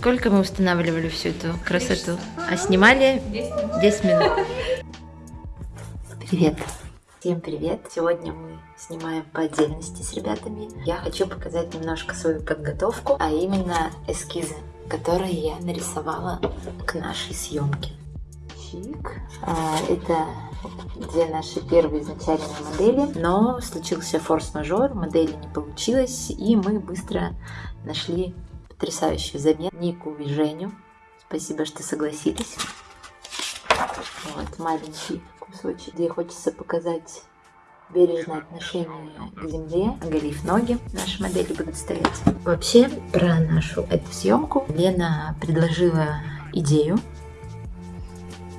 Сколько мы устанавливали всю эту красоту? А снимали 10 минут. Привет. Всем привет! Сегодня мы снимаем по отдельности с ребятами. Я хочу показать немножко свою подготовку, а именно эскизы, которые я нарисовала к нашей съемке. Чик. А, это две наши первые изначальные модели, но случился форс-мажор, модели не получилось, и мы быстро нашли потрясающую замену Нику и Женю. Спасибо, что согласились. Вот маленький кусочек, где хочется показать бережное отношение к земле, оголив ноги, наши модели будут стоять. Вообще, про нашу эту съемку Лена предложила идею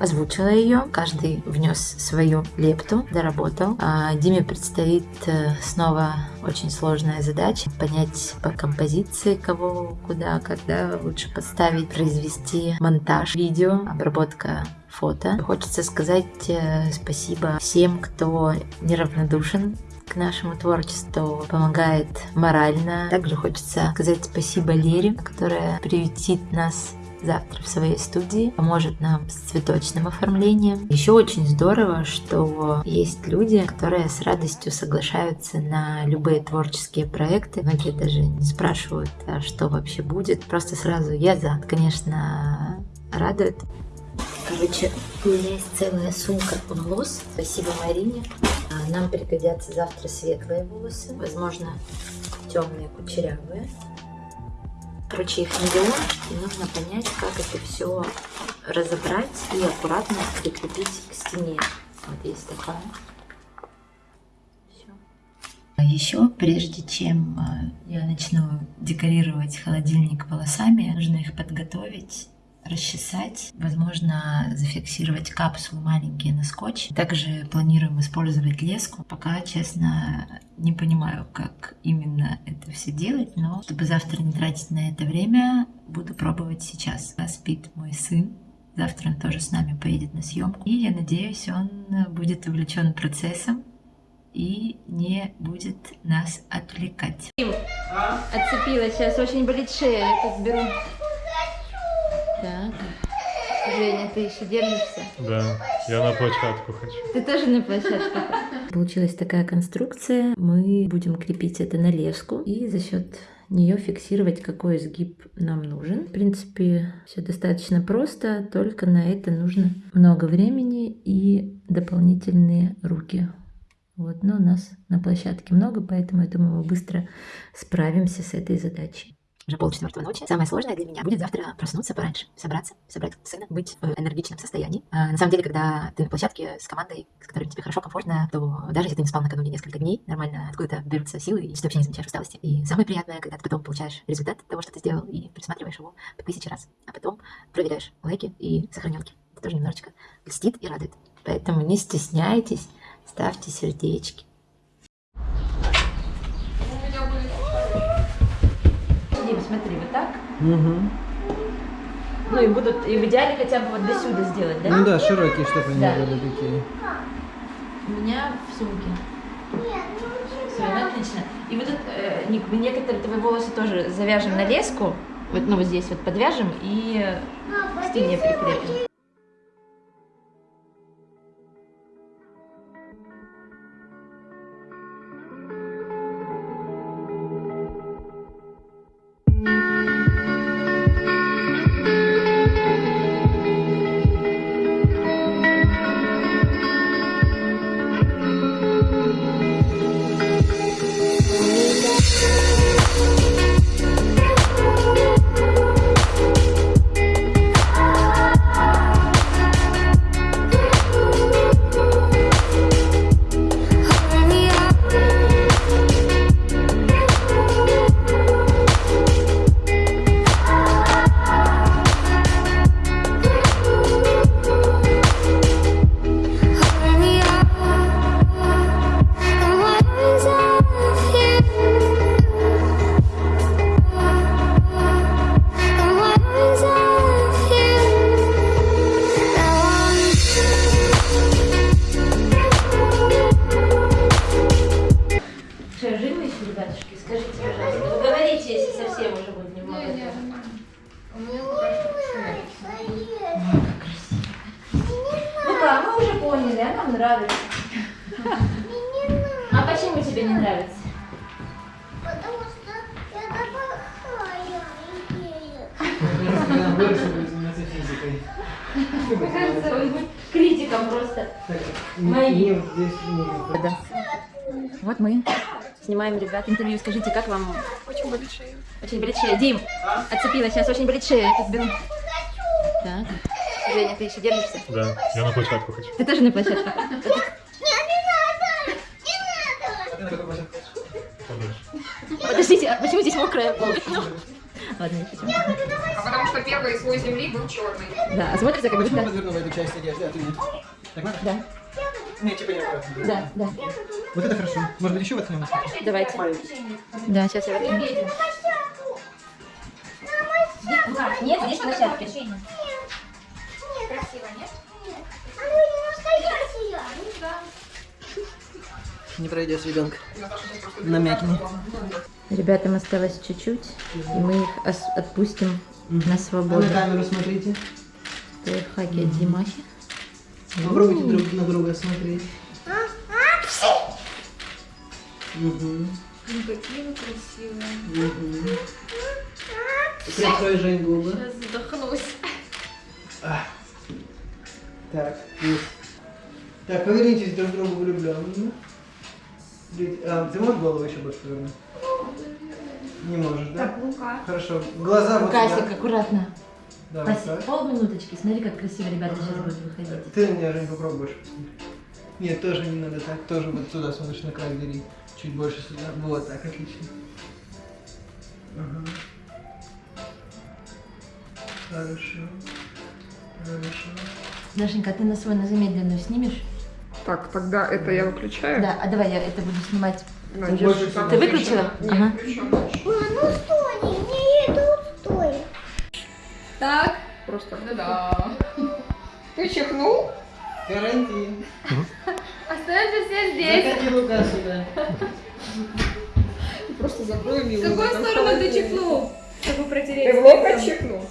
озвучила ее, каждый внес свою лепту, доработал. А Диме предстоит э, снова очень сложная задача понять по композиции, кого, куда, когда лучше поставить, произвести монтаж видео, обработка фото. Хочется сказать э, спасибо всем, кто неравнодушен к нашему творчеству, помогает морально. Также хочется сказать спасибо Лере, которая приютит нас завтра в своей студии, поможет нам с цветочным оформлением. Еще очень здорово, что есть люди, которые с радостью соглашаются на любые творческие проекты. Многие даже не спрашивают, а что вообще будет. Просто сразу я за. Конечно, радует. Короче, у меня есть целая сумка волос. Спасибо Марине. А, нам пригодятся завтра светлые волосы, возможно, темные кучерявые. Короче, их миллион, и нужно понять, как это все разобрать и аккуратно прикрепить к стене. Вот есть такая. Еще, прежде чем э, я начну декорировать холодильник волосами, нужно их подготовить расчесать, возможно, зафиксировать капсулы маленькие на скотч. Также планируем использовать леску. Пока, честно, не понимаю, как именно это все делать, но чтобы завтра не тратить на это время, буду пробовать сейчас. Спит мой сын, Завтра он тоже с нами поедет на съемку. И я надеюсь, он будет увлечен процессом и не будет нас отвлекать. Отцепилась, сейчас очень болит шея, я тут беру так. Женя, ты еще держишься? Да, я на площадку хочу. Ты тоже на площадку? Получилась такая конструкция. Мы будем крепить это на леску и за счет нее фиксировать, какой изгиб нам нужен. В принципе, все достаточно просто, только на это нужно много времени и дополнительные руки. Вот, но у нас на площадке много, поэтому я думаю, мы быстро справимся с этой задачей уже полчетвертого ночи. Самое сложное для меня будет завтра проснуться пораньше, собраться, собрать сына, быть в энергичном состоянии. А, на самом деле, когда ты на площадке с командой, с которой тебе хорошо, комфортно, то даже если ты не спал накануне несколько дней, нормально откуда-то берутся силы, и ты вообще не замечаешь усталости. И самое приятное, когда ты потом получаешь результат того, что ты сделал, и пересматриваешь его по тысяче раз, а потом проверяешь лайки и сохраненки. Это тоже немножечко льстит и радует. Поэтому не стесняйтесь, ставьте сердечки. Смотри, вот так. Угу. Ну и будут, и в идеале хотя бы вот до сюда сделать, да? Ну да, широкие, чтобы они да. были такие. У меня в сумке. Все, ну отлично. И вот тут, э, некоторые твои волосы тоже завяжем на леску, вот, ну вот здесь вот подвяжем и к стене прикрепим. Нравится. А почему тебе не нравится? Потому что это плохая идея. Когда вырос, будет заниматься физикой. Мне кажется, он будет критиком просто. Вот мы снимаем, ребят, интервью. Скажите, как вам? Очень болит шея. Очень болит шея. Дим, отцепила сейчас, очень болит шея. Я. Так. Женя, ты еще держишься? Да, я на площадку хочу. Ты тоже на площадке? Подальше. Подождите, а почему здесь мокрая пол? Ладно, не хочу. А потому что первый слой земли был черный. Да, а смотрится как будто... подверну в эту часть одежды, а ты нет. Так надо? Да, Не, типа не надо. да, да. Вот это хорошо. Может быть еще воткнем? Давайте. Да, сейчас я возьму. Нет, здесь площадки. Не пройдешь ребенка. На мякине. Ребятам осталось чуть-чуть, и мы их отпустим на А свободу. на камеру смотрите. Лайфхаки от Димахи. Попробуйте друг на друга смотреть. Угу. Ну какие вы красивые. Угу. Прикрой, Жень, губы. Сейчас задохнусь. Так, есть. Так, повернитесь друг к другу влюбленно. А, ты можешь голову еще больше повернуть? Не можешь, да? Лука. Хорошо. Глаза вот Касик, сюда. аккуратно. Да, вот Касик, так. полминуточки. Смотри, как красиво ребята сейчас будут выходить. Ты меня, Жень, попробуешь. Нет, тоже не надо так. Тоже вот сюда смотришь на край двери. Чуть больше сюда. Вот так, отлично. Ага. Хорошо. Хорошо. Дашенька, а ты на свой на замедленную снимешь? Так, тогда это я выключаю. Да, а давай я это буду снимать. На, Ты держи больше там. Ты выключила? Нет, Ага. Ма, ну стой, не иду, стой. Так. Просто да. Ты чихнул? Карантин. Остаемся все здесь. Закати Лука сюда. Просто закрой милый. В какую сторону ты чихнул? Чтобы протереть. Ты в локоть чихнул?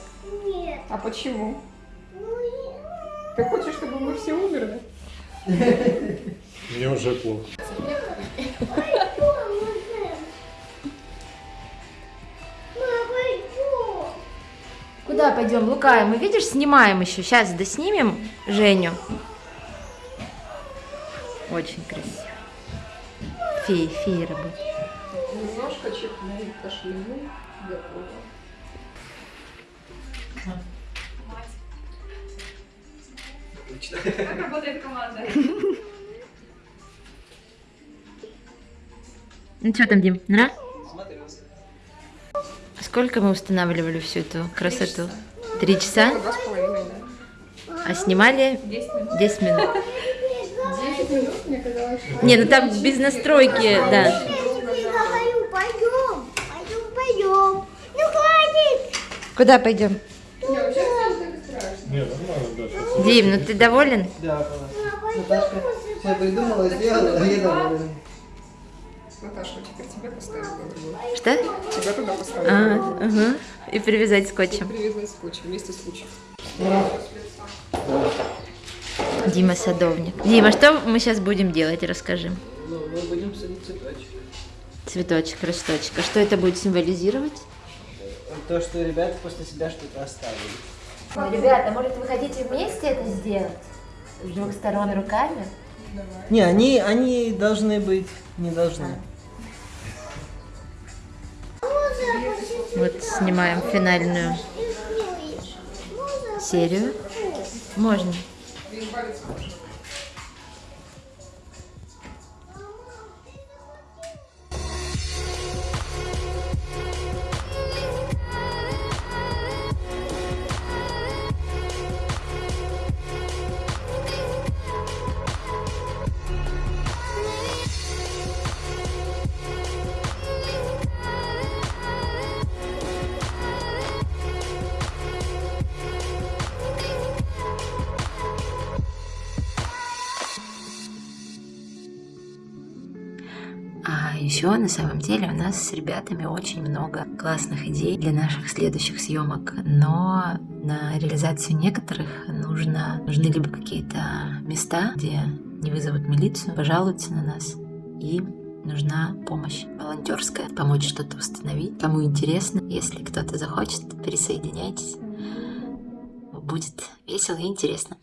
Нет. А почему? Ну, Ты хочешь, чтобы мы все умерли? Мне уже плохо. Куда пойдем, Лука? Мы, видишь, снимаем еще. Сейчас доснимем Женю. Очень красиво. Феи, феи работают. Немножко чихнул, кашлянул. Готово. Как работает команда? Ну что там, Дим, нра? Смотрелся. Сколько мы устанавливали всю эту красоту? Три часа? Да. А снимали 10 минут. 10 минут. Десять минут, мне казалось. Не, ну там без настройки, да. Я тебе нормально, да. Дим, ну ты доволен? Да. Наташка все придумала, сделала, а я доволен. Наташа, теперь тебя поставить на другую. Что? Тебя туда поставить. А, ага. И привязать скотчем. Привязать скотч вместе с лучем. Дима садовник. Дима, что мы сейчас будем делать? Расскажи. Ну, мы будем садить цветочек. Цветочек, росточек. А что это будет символизировать? То, что ребята после себя что-то оставили. Ребята, может вы хотите вместе это сделать? С двух сторон руками? Не, они, они должны быть, не должны. Вот снимаем финальную серию. Можно. Еще на самом деле у нас с ребятами очень много классных идей для наших следующих съемок, но на реализацию некоторых нужно, нужны либо какие-то места, где не вызовут милицию, пожалуются на нас и нужна помощь волонтерская, помочь что-то установить. Кому интересно, если кто-то захочет, присоединяйтесь. Будет весело и интересно.